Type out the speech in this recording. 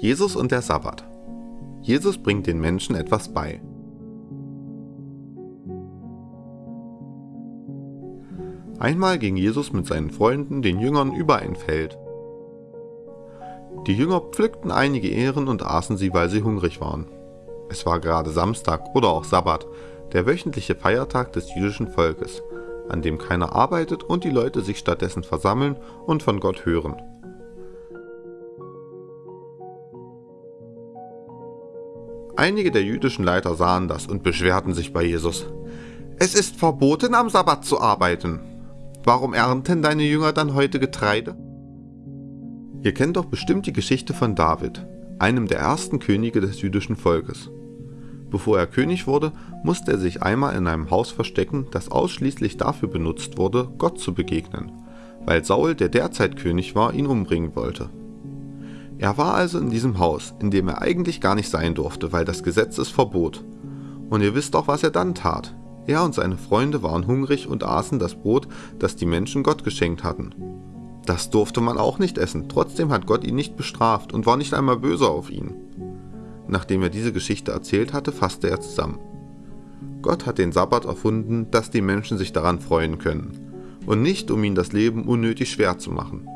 Jesus und der Sabbat. Jesus bringt den Menschen etwas bei. Einmal ging Jesus mit seinen Freunden, den Jüngern, über ein Feld. Die Jünger pflückten einige Ähren und aßen sie, weil sie hungrig waren. Es war gerade Samstag oder auch Sabbat, der wöchentliche Feiertag des jüdischen Volkes, an dem keiner arbeitet und die Leute sich stattdessen versammeln und von Gott hören. Einige der jüdischen Leiter sahen das und beschwerten sich bei Jesus. Es ist verboten, am Sabbat zu arbeiten. Warum ernten deine Jünger dann heute Getreide? Ihr kennt doch bestimmt die Geschichte von David, einem der ersten Könige des jüdischen Volkes. Bevor er König wurde, musste er sich einmal in einem Haus verstecken, das ausschließlich dafür benutzt wurde, Gott zu begegnen, weil Saul, der derzeit König war, ihn umbringen wollte. Er war also in diesem Haus, in dem er eigentlich gar nicht sein durfte, weil das Gesetz es verbot. Und ihr wisst auch, was er dann tat. Er und seine Freunde waren hungrig und aßen das Brot, das die Menschen Gott geschenkt hatten. Das durfte man auch nicht essen, trotzdem hat Gott ihn nicht bestraft und war nicht einmal böse auf ihn. Nachdem er diese Geschichte erzählt hatte, fasste er zusammen. Gott hat den Sabbat erfunden, dass die Menschen sich daran freuen können, und nicht um ihnen das Leben unnötig schwer zu machen.